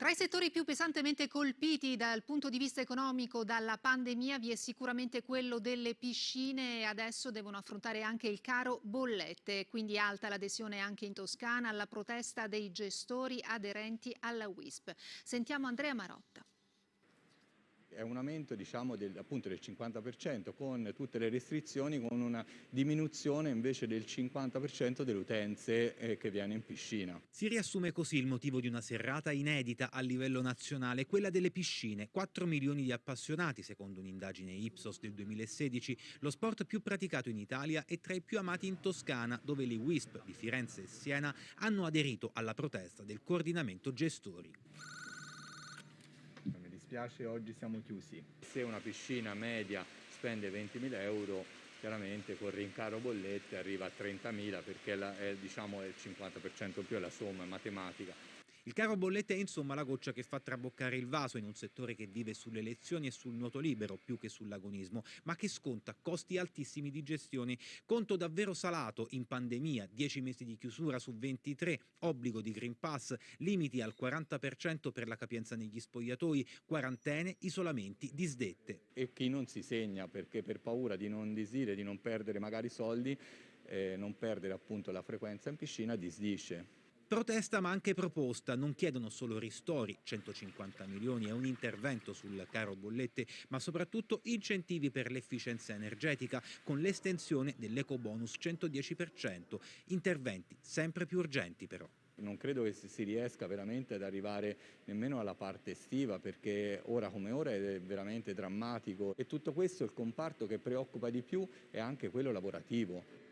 Tra i settori più pesantemente colpiti dal punto di vista economico dalla pandemia vi è sicuramente quello delle piscine e adesso devono affrontare anche il caro bollette, quindi alta l'adesione anche in Toscana alla protesta dei gestori aderenti alla WISP. Sentiamo Andrea Marotta. È un aumento diciamo, del, appunto, del 50% con tutte le restrizioni, con una diminuzione invece del 50% delle utenze eh, che viene in piscina. Si riassume così il motivo di una serrata inedita a livello nazionale, quella delle piscine. 4 milioni di appassionati, secondo un'indagine Ipsos del 2016, lo sport più praticato in Italia e tra i più amati in Toscana, dove le WISP di Firenze e Siena hanno aderito alla protesta del coordinamento gestori dispiace oggi siamo chiusi. Se una piscina media spende 20.000 euro, chiaramente con rincaro bollette arriva a 30.000 perché è, diciamo, il 50% più è la somma, è matematica. Il caro bollette è insomma la goccia che fa traboccare il vaso in un settore che vive sulle elezioni e sul nuoto libero più che sull'agonismo, ma che sconta costi altissimi di gestione. Conto davvero salato in pandemia, 10 mesi di chiusura su 23, obbligo di Green Pass, limiti al 40% per la capienza negli spogliatoi, quarantene, isolamenti, disdette. E chi non si segna perché per paura di non disire, di non perdere magari soldi, eh, non perdere appunto la frequenza in piscina, disdisce. Protesta ma anche proposta, non chiedono solo ristori, 150 milioni e un intervento sul caro bollette, ma soprattutto incentivi per l'efficienza energetica con l'estensione dell'eco bonus 110%, interventi sempre più urgenti però. Non credo che si riesca veramente ad arrivare nemmeno alla parte estiva perché ora come ora è veramente drammatico e tutto questo il comparto che preoccupa di più è anche quello lavorativo.